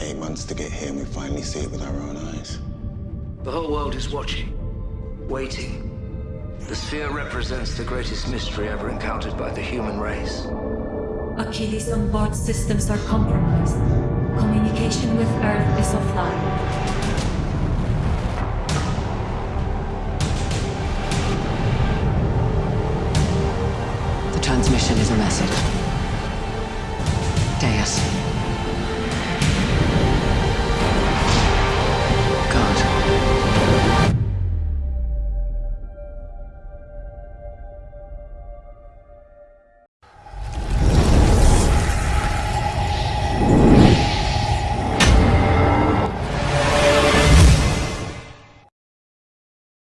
Eight months to get here and we finally see it with our own eyes. The whole world is watching, waiting. The sphere represents the greatest mystery ever encountered by the human race. Achilles on board systems are compromised. Communication with Earth is offline. transmission is a message. Deus. God.